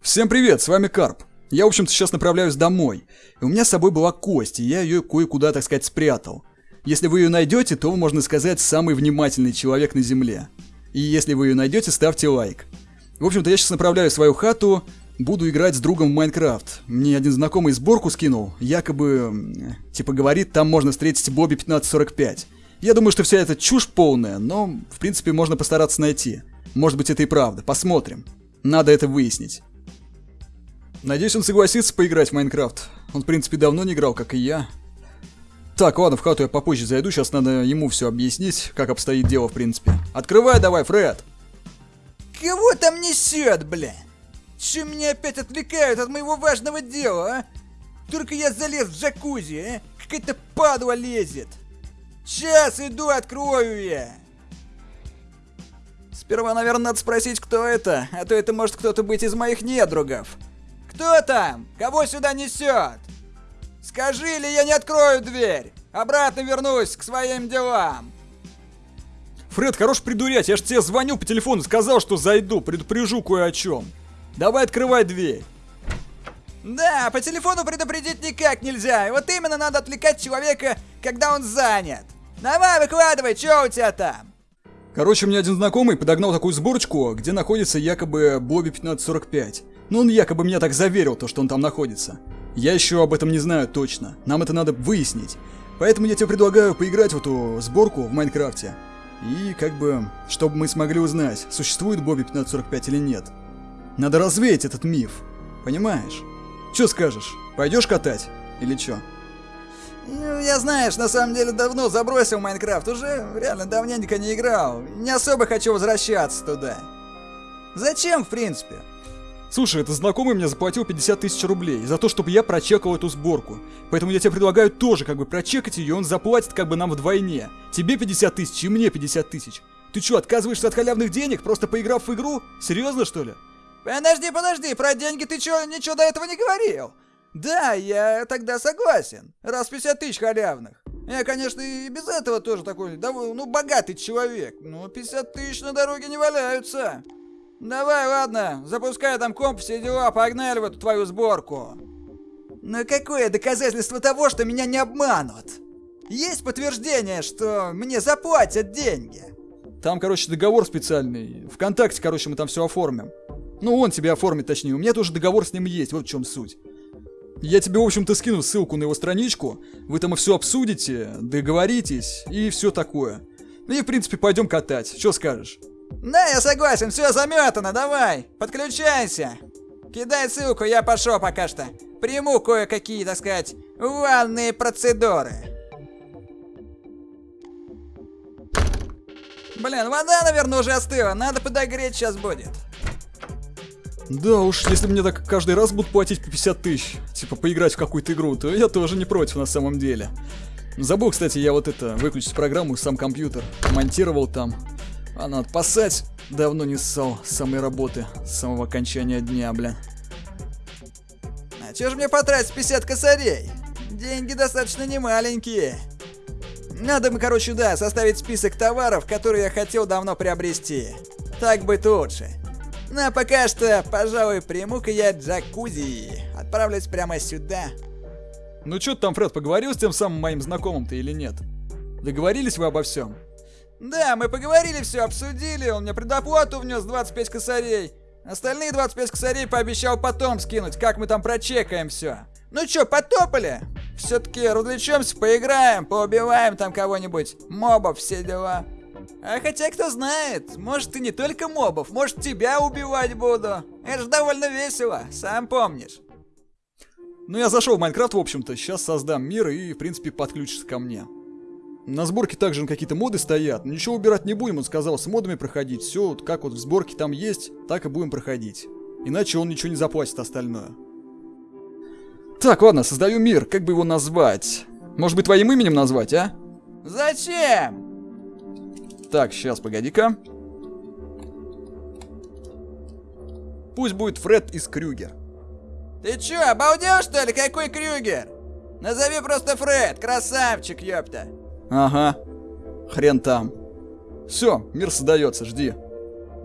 Всем привет, с вами Карп. Я, в общем-то, сейчас направляюсь домой. И у меня с собой была кость, и я ее кое-куда, так сказать, спрятал. Если вы ее найдете, то, можно сказать, самый внимательный человек на Земле. И если вы ее найдете, ставьте лайк. В общем-то, я сейчас направляю свою хату, буду играть с другом в Майнкрафт. Мне один знакомый сборку скинул, якобы, типа говорит, там можно встретить Бобби 1545. Я думаю, что вся эта чушь полная, но, в принципе, можно постараться найти. Может быть, это и правда, посмотрим. Надо это выяснить. Надеюсь, он согласится поиграть в Майнкрафт. Он, в принципе, давно не играл, как и я. Так, ладно, в хату я попозже зайду, сейчас надо ему все объяснить, как обстоит дело, в принципе. Открывай давай, Фред! Кого там несет, бля? Че меня опять отвлекают от моего важного дела, а? Только я залез в джакузи, а? Какая-то падла лезет. Сейчас иду, открою я. Сперва, наверное, надо спросить, кто это, а то это может кто-то быть из моих недругов. Кто там? Кого сюда несет? Скажи, или я не открою дверь. Обратно вернусь к своим делам. Фред, хорош придурять, я ж тебе звонил по телефону, сказал, что зайду, предупрежу кое о чем. Давай открывай дверь. Да, по телефону предупредить никак нельзя. И вот именно надо отвлекать человека, когда он занят. Давай, выкладывай, что у тебя там? Короче, мне один знакомый подогнал такую сборочку, где находится якобы Бобби 1545. Ну, он якобы меня так заверил, то, что он там находится. Я еще об этом не знаю точно. Нам это надо выяснить. Поэтому я тебе предлагаю поиграть в эту сборку в Майнкрафте. И как бы, чтобы мы смогли узнать, существует Бобби 1545 или нет. Надо развеять этот миф. Понимаешь? Че скажешь? Пойдешь катать? Или чё? Ну, я, знаешь, на самом деле давно забросил Майнкрафт. Уже реально давненько не играл. Не особо хочу возвращаться туда. Зачем, в принципе? Слушай, это знакомый мне заплатил 50 тысяч рублей за то, чтобы я прочекал эту сборку. Поэтому я тебе предлагаю тоже как бы прочекать ее, он заплатит как бы нам вдвойне. Тебе 50 тысяч и мне 50 тысяч. Ты что, отказываешься от халявных денег, просто поиграв в игру? Серьезно, что ли? Подожди, подожди, про деньги ты чё, ничего до этого не говорил? Да, я тогда согласен. Раз 50 тысяч халявных. Я, конечно, и без этого тоже такой, ну, богатый человек. Но 50 тысяч на дороге не валяются. Давай, ладно, запускай там комп, все дела, погнали в эту твою сборку. Но какое доказательство того, что меня не обманут? Есть подтверждение, что мне заплатят деньги? Там, короче, договор специальный. Вконтакте, короче, мы там все оформим. Ну, он тебе оформит, точнее. У меня тоже договор с ним есть, вот в чем суть. Я тебе, в общем-то, скину ссылку на его страничку. Вы там все обсудите, договоритесь и все такое. Ну и, в принципе, пойдем катать. Что скажешь? Да, я согласен, все заметано, давай, подключайся. Кидай ссылку, я пошел пока что. Приму кое-какие, так сказать, ванные процедуры. Блин, вода, наверное, уже остыла, надо подогреть сейчас будет. Да уж, если мне так каждый раз будут платить по 50 тысяч, типа поиграть в какую-то игру, то я тоже не против на самом деле. Забыл, кстати, я вот это, выключить программу, сам компьютер, монтировал там. А надо пасать. Давно не ссал самой работы, с самого окончания дня, бля. А чё же мне потратить 50 косарей? Деньги достаточно немаленькие. Надо мы, короче, да, составить список товаров, которые я хотел давно приобрести. Так быть лучше. Ну а пока что, пожалуй, приму-ка я джакузи. Отправлюсь прямо сюда. Ну чё ты там, Фред, поговорил с тем самым моим знакомым-то или нет? Договорились вы обо всем? Да, мы поговорили, все обсудили, он мне предоплату внес 25 косарей. Остальные 25 косарей пообещал потом скинуть, как мы там прочекаем все. Ну чё, потопали? Все-таки развлечемся, поиграем, поубиваем там кого-нибудь, мобов, все дела. А хотя кто знает, может и не только мобов, может тебя убивать буду. Это же довольно весело, сам помнишь. Ну я зашел в Майнкрафт, в общем-то, сейчас создам мир и, в принципе, подключишься ко мне. На сборке также какие-то моды стоят. Ничего убирать не будем, он сказал, с модами проходить. Все, вот как вот в сборке там есть, так и будем проходить. Иначе он ничего не заплатит остальное. Так, ладно, создаю мир. Как бы его назвать? Может быть, твоим именем назвать, а? Зачем? Так, сейчас, погоди-ка. Пусть будет Фред из Крюгер. Ты чё, обалдел что ли? Какой Крюгер? Назови просто Фред, красавчик, ёпта. Ага. Хрен там. Все, мир создается, жди.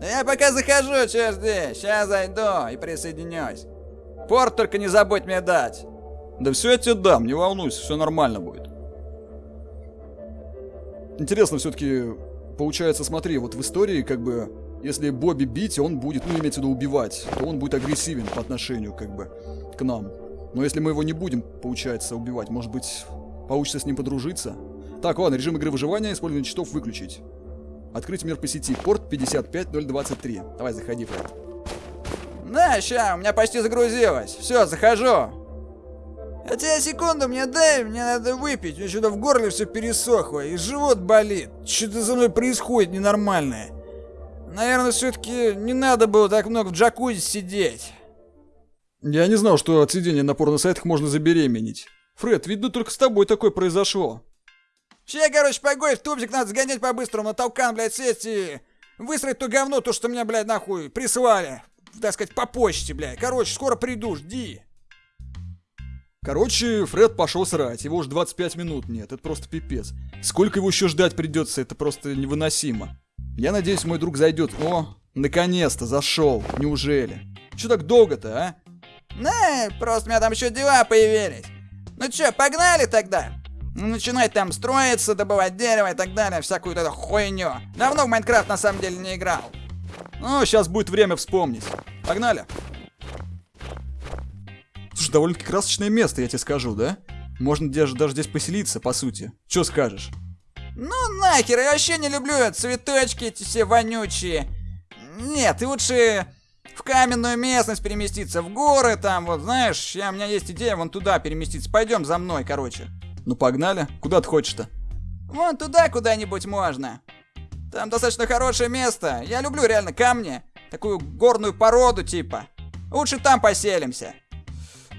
Я пока захожу, че жди. Сейчас зайду и присоединюсь. Порт только не забудь мне дать. Да все я тебе дам, не волнуйся, все нормально будет. Интересно все-таки, получается, смотри, вот в истории как бы, если Бобби бить, он будет, ну, имеется в виду убивать, то он будет агрессивен по отношению как бы к нам. Но если мы его не будем, получается, убивать, может быть, получится с ним подружиться? Так, ладно, режим игры выживания, использование читов выключить. Открыть мир по сети, порт 55023. Давай, заходи, Фред. На, ща, у меня почти загрузилось. Все, захожу. Хотя секунду мне дай, мне надо выпить. У меня что-то в горле все пересохло, и живот болит. Что-то со мной происходит ненормальное. Наверное, все-таки не надо было так много в джакузи сидеть. Я не знал, что от сидения на порно-сайтах можно забеременеть. Фред, видно, только с тобой такое произошло. Че, короче, погодь, в тубзик надо сгонять по-быстрому, на толкан, блядь, сесть и выстроить то говно, то, что меня, блядь, нахуй прислали. Так сказать, по почте, блядь. Короче, скоро приду, жди. Короче, Фред пошел срать, его уже 25 минут нет, это просто пипец. Сколько его еще ждать придется, это просто невыносимо. Я надеюсь, мой друг зайдет. О, наконец-то зашел, неужели? Че так долго-то, а? Не, просто у меня там еще дела появились. Ну че, погнали тогда? Ну, начинать там строиться, добывать дерево и так далее, всякую эту хуйню. Давно в Майнкрафт на самом деле не играл. Ну, сейчас будет время вспомнить. Погнали. Слушай, довольно-таки красочное место, я тебе скажу, да? Можно даже, даже здесь поселиться, по сути. Че скажешь? Ну нахер, я вообще не люблю цветочки эти все вонючие. Нет, и лучше в каменную местность переместиться, в горы там, вот знаешь, я, у меня есть идея вон туда переместиться. Пойдем за мной, короче. Ну погнали. Куда ты хочешь-то? Вон туда куда-нибудь можно. Там достаточно хорошее место. Я люблю реально камни. Такую горную породу типа. Лучше там поселимся.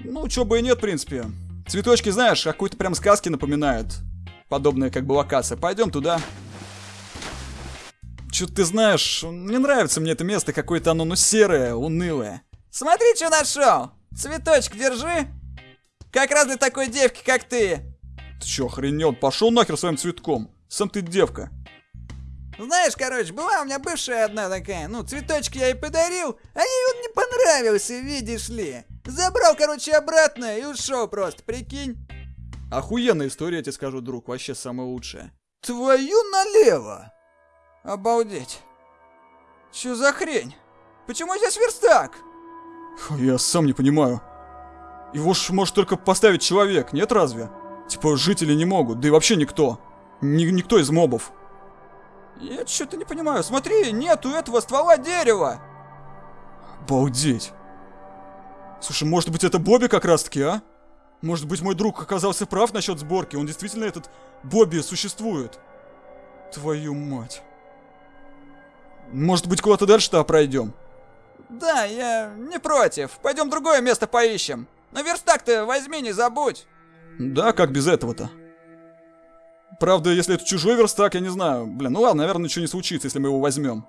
Ну, чё бы и нет, в принципе. Цветочки, знаешь, какой-то прям сказки напоминают. Подобная как бы локация. Пойдем туда. Чё ты знаешь, не нравится мне это место, какое-то оно, ну, серое, унылое. Смотри, что нашел. Цветочек держи. Как раз для такой девки, как ты. Ты чё, охренел? Пошел нахер своим цветком. Сам ты девка. Знаешь, короче, была у меня бывшая одна такая, ну, цветочки я ей подарил, а ей он не понравился, видишь ли. Забрал, короче, обратно и ушел просто, прикинь. Охуенная история, я тебе скажу, друг, вообще самая лучшая. Твою налево! Обалдеть. Чё за хрень? Почему здесь верстак? Фу, я сам не понимаю. Его ж может только поставить человек, нет разве? Типа жители не могут, да и вообще никто. Ни никто из мобов. Я что-то не понимаю. Смотри, нету этого ствола дерева. Обалдеть. Слушай, может быть это Бобби как раз таки, а? Может быть мой друг оказался прав насчет сборки, он действительно этот Бобби существует. Твою мать. Может быть куда-то дальше-то пройдем? Да, я не против. Пойдем другое место поищем. Но верстак-то возьми, не забудь. Да, как без этого-то? Правда, если это чужой верстак, я не знаю. Блин, ну ладно, наверное, ничего не случится, если мы его возьмем.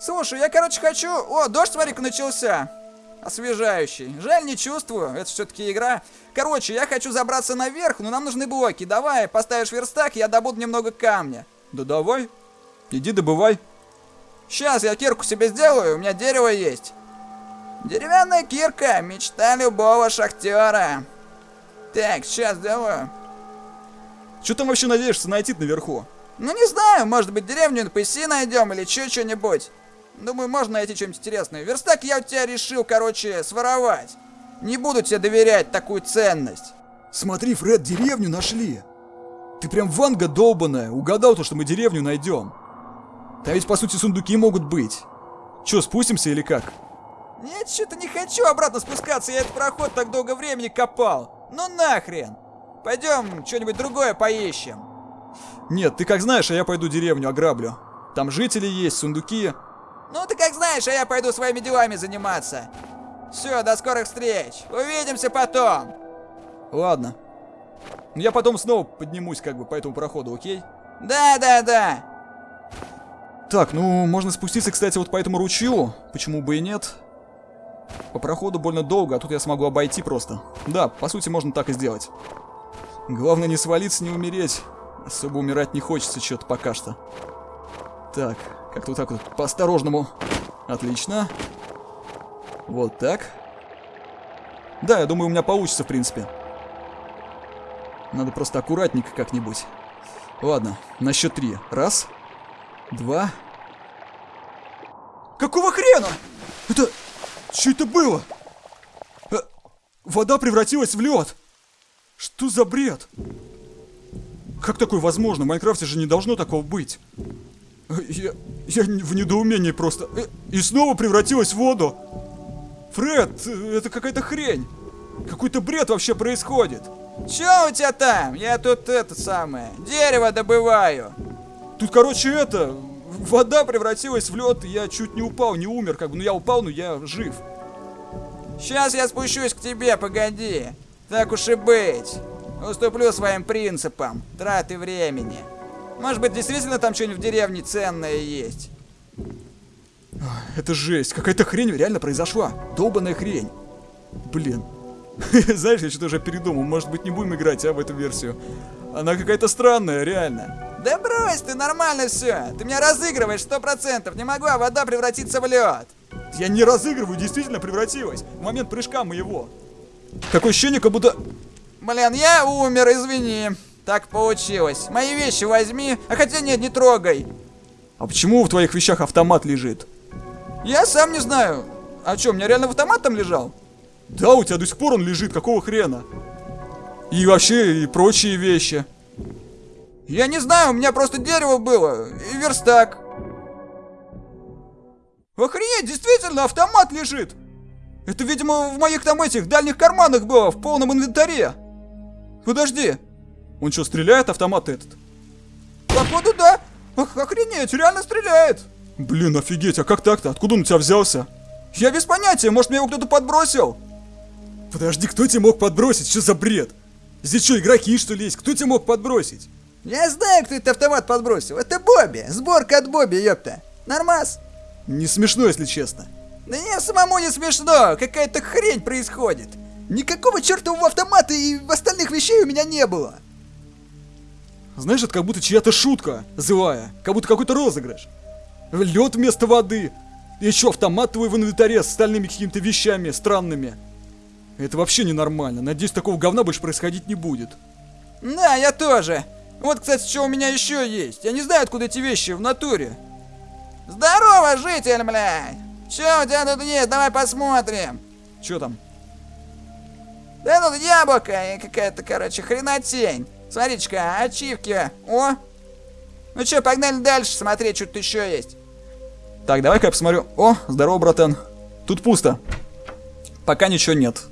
Слушай, я, короче, хочу... О, дождь, смотри-ка, начался. Освежающий. Жаль, не чувствую, это все-таки игра. Короче, я хочу забраться наверх, но нам нужны блоки. Давай, поставишь верстак, я добуду немного камня. Да давай. Иди добывай. Сейчас я кирку себе сделаю, у меня дерево есть. Деревянная кирка, мечта любого шахтера. Так, сейчас сделаю. Что там вообще надеешься найти наверху? Ну не знаю, может быть деревню NPC найдем или еще что-нибудь. Думаю, можно найти что-нибудь интересное. Верстак я у тебя решил, короче, своровать. Не буду тебе доверять такую ценность. Смотри, Фред, деревню нашли. Ты прям ванга долбаная, угадал то, что мы деревню найдем. Там ведь по сути сундуки могут быть. Че, спустимся или как? Нет, что-то не хочу обратно спускаться, я этот проход так долго времени копал. Ну нахрен. Пойдем что-нибудь другое поищем. Нет, ты как знаешь, а я пойду деревню ограблю. Там жители есть, сундуки. Ну ты как знаешь, а я пойду своими делами заниматься. Все, до скорых встреч. Увидимся потом. Ладно. Я потом снова поднимусь как бы по этому проходу, окей? Да, да, да. Так, ну, можно спуститься, кстати, вот по этому ручью. Почему бы и нет? По проходу больно долго, а тут я смогу обойти просто. Да, по сути, можно так и сделать. Главное не свалиться, не умереть. Особо умирать не хочется что-то пока что. Так, Как-то вот так вот, по-осторожному. Отлично. Вот так. Да, я думаю, у меня получится, в принципе. Надо просто аккуратненько как-нибудь. Ладно, на счет три. Раз, два. Какого хрена? Это... Что это было? Э, вода превратилась в лед. Что за бред? Как такое возможно? В Майнкрафте же не должно такого быть. Э, я, я в недоумении просто. Э, и снова превратилась в воду. Фред, это какая-то хрень. Какой-то бред вообще происходит. Чё у тебя там? Я тут это самое, дерево добываю. Тут, короче, это, вода превратилась в лед, я чуть не упал, не умер, как бы, ну я упал, но я жив. Сейчас я спущусь к тебе, погоди. Так уж и быть. Уступлю своим принципам, траты времени. Может быть, действительно там что-нибудь в деревне ценное есть? Это жесть, какая-то хрень реально произошла. Долбаная хрень. Блин, Знаешь, я что-то уже передумал. Может быть, не будем играть, а, в эту версию. Она какая-то странная, реально. Да брось, ты нормально все. Ты меня разыгрываешь сто процентов. Не могу, а вода превратиться в лед. Я не разыгрываю, действительно превратилась. В момент прыжка моего. Такое ощущение, как будто... Блин, я умер, извини. Так получилось. Мои вещи возьми. А хотя нет, не трогай. А почему в твоих вещах автомат лежит? Я сам не знаю. А что, у меня реально в автомат там лежал? Да, у тебя до сих пор он лежит, какого хрена? И вообще, и прочие вещи. Я не знаю, у меня просто дерево было, и верстак. Охренеть, действительно, автомат лежит. Это, видимо, в моих там этих дальних карманах было, в полном инвентаре. Подожди. Он что, стреляет автомат этот? Походу, да. Ох, охренеть, реально стреляет. Блин, офигеть, а как так-то? Откуда он у тебя взялся? Я без понятия, может, мне его кто-то подбросил. Подожди, кто тебе мог подбросить? Что за бред? Здесь что, игроки что ли есть? Кто тебе мог подбросить? Я знаю, кто этот автомат подбросил. Это Бобби. Сборка от Бобби, ёпта. Нормас? Не смешно, если честно. Да не, самому не смешно. Какая-то хрень происходит. Никакого чертового автомата и остальных вещей у меня не было. Знаешь, это как будто чья-то шутка злая. Как будто какой-то розыгрыш. Лед вместо воды. И еще автомат твой в инвентаре с остальными какими-то вещами странными. Это вообще ненормально. Надеюсь, такого говна больше происходить не будет. Да, я тоже. Вот, кстати, что у меня еще есть. Я не знаю, откуда эти вещи в натуре. Здорово, житель, блядь! Че у тебя тут есть? Давай посмотрим. Че там? Да тут яблоко и какая-то, короче, хренотень. Смотрите-ка, ачивки. О! Ну что, погнали дальше смотреть, что тут еще есть. Так, давай-ка я посмотрю. О, здорово, братан. Тут пусто. Пока ничего нет.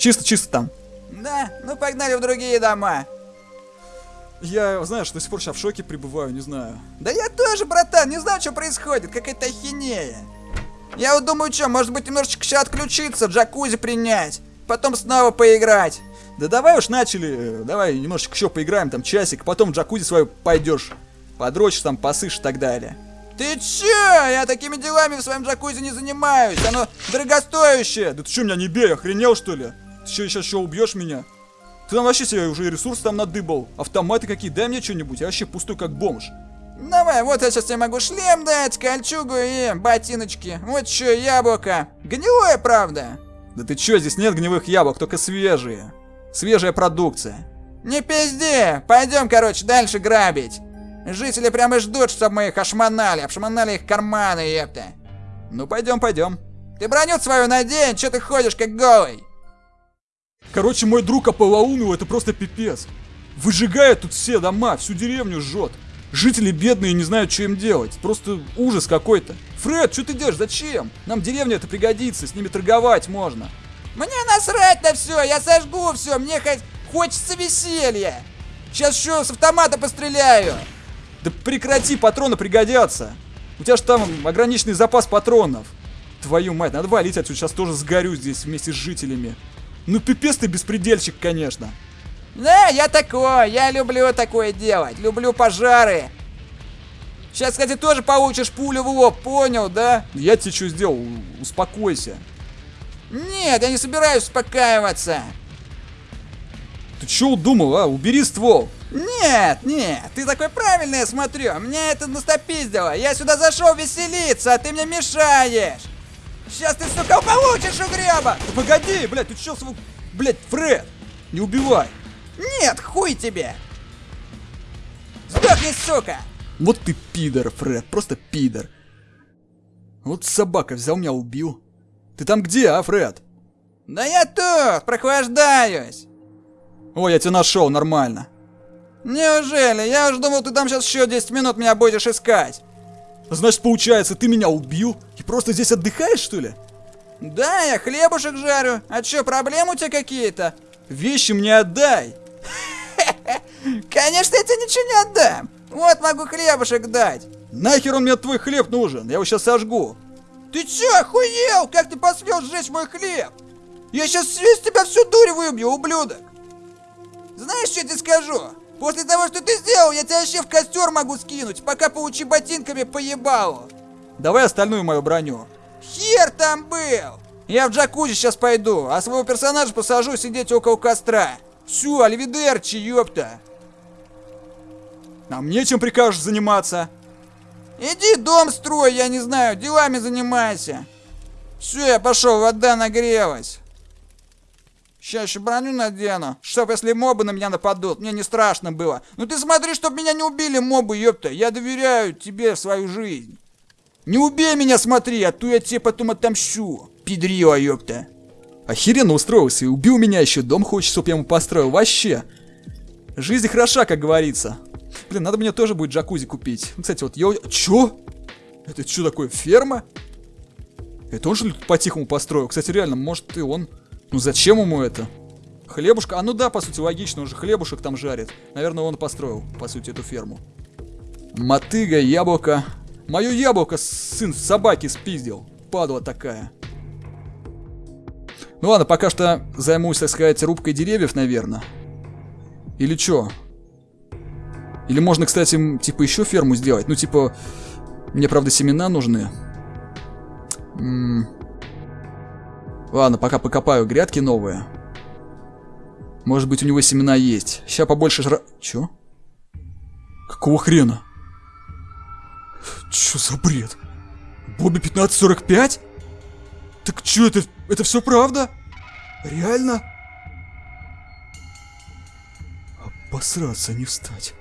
Чисто-чисто там. Да, ну погнали в другие дома. Я, знаешь, до сих пор сейчас в шоке пребываю, не знаю. Да я тоже, братан, не знаю, что происходит, какая-то ахинея. Я вот думаю, что, может быть, немножечко сейчас отключиться, джакузи принять, потом снова поиграть. Да давай уж начали, давай немножечко еще поиграем, там часик, потом в джакузи свою пойдешь, подрочишь там, посышь и так далее. Ты че? Я такими делами в своем джакузи не занимаюсь, оно дорогостоящее. Да ты что, меня не бей, охренел что ли? Что, сейчас что, убьешь меня? Ты там вообще себе уже ресурс там надыбал. Автоматы какие, дай мне что-нибудь, я вообще пустой как бомж. Давай, вот я сейчас тебе могу шлем дать, кольчугу и ботиночки. Вот что, яблоко. Гнилое, правда? Да ты чё, здесь нет гнилых яблок, только свежие. Свежая продукция. Не пизди, пойдем, короче, дальше грабить. Жители прямо ждут, чтобы мы их ошмонали, обшмонали их карманы, епта. Ну пойдем, пойдем. Ты броню свою надень, что ты ходишь как голый? Короче, мой друг ополоумил, это просто пипец. Выжигает тут все дома, всю деревню жжет. Жители бедные не знают, что им делать. Просто ужас какой-то. Фред, что ты делаешь? Зачем? Нам деревня это пригодится, с ними торговать можно. Мне насрать на все, я сожгу все, мне хоть хочется веселья. Сейчас еще с автомата постреляю. Да прекрати, патроны пригодятся. У тебя же там ограниченный запас патронов. Твою мать, надо валить отсюда, сейчас тоже сгорю здесь вместе с жителями. Ну пипец ты беспредельщик, конечно. Да, я такой, я люблю такое делать, люблю пожары. Сейчас, кстати, тоже получишь пулю в лоб, понял, да? Я тебе что сделал? Успокойся. Нет, я не собираюсь успокаиваться. Ты чё удумал, а? Убери ствол. Нет, нет, ты такой правильный, я смотрю. Меня это настопиздило. Я сюда зашел веселиться, а ты мне мешаешь. Сейчас ты, сука, получишь у греба. Да погоди, блядь, ты чё, свой... Блядь, Фред, не убивай. Нет, хуй тебе. Сдохни, сука. Вот ты пидор, Фред, просто пидор. Вот собака взял меня, убил. Ты там где, а, Фред? Да я тут, прохлаждаюсь. О, я тебя нашел, нормально. Неужели? Я уж думал, ты там сейчас еще 10 минут меня будешь искать. Значит, получается, ты меня убил и просто здесь отдыхаешь, что ли? Да, я хлебушек жарю. А чё, проблемы у тебя какие-то? Вещи мне отдай. Конечно, я тебе ничего не отдам. Вот могу хлебушек дать. Нахер он мне твой хлеб нужен? Я его сейчас сожгу. Ты чё, охуел? Как ты посмел сжечь мой хлеб? Я сейчас весь тебя всю дурь выбью, ублюдок. Знаешь, что я тебе скажу? После того, что ты сделал, я тебя вообще в костер могу скинуть, пока поучи ботинками поебалу. Давай остальную мою броню. Хер там был! Я в джакузи сейчас пойду, а своего персонажа посажу сидеть около костра. Все, альвидерчи, ёпта. А мне чем прикажешь заниматься? Иди дом строй, я не знаю, делами занимайся. Все, я пошел, вода нагрелась. Еще броню надену, чтоб если мобы на меня нападут, мне не страшно было. Ну ты смотри, чтоб меня не убили мобы, ёпта. Я доверяю тебе свою жизнь. Не убей меня, смотри, а то я тебе потом отомщу. Педрила, ёпта. Охеренно устроился и убил меня еще, дом хочет, чтоб я ему построил, вообще. Жизнь хороша, как говорится. Блин, надо мне тоже будет джакузи купить. Кстати, вот я... Чё? Это что такое, ферма? Это он что ли по-тихому построил? Кстати, реально, может и он... Ну зачем ему это? Хлебушка? А ну да, по сути, логично, он же хлебушек там жарит. Наверное, он построил, по сути, эту ферму. Мотыга, яблоко. Мое яблоко сын собаки спиздил. Падла такая. Ну ладно, пока что займусь, так сказать, рубкой деревьев, наверное. Или чё? Или можно, кстати, типа еще ферму сделать. Ну, типа, мне, правда, семена нужны. М Ладно, пока покопаю грядки новые. Может быть, у него семена есть. Сейчас побольше жра... Чё? Какого хрена? Чё за бред? Бобби 1545? Так чё это? Это все правда? Реально? Обосраться не встать.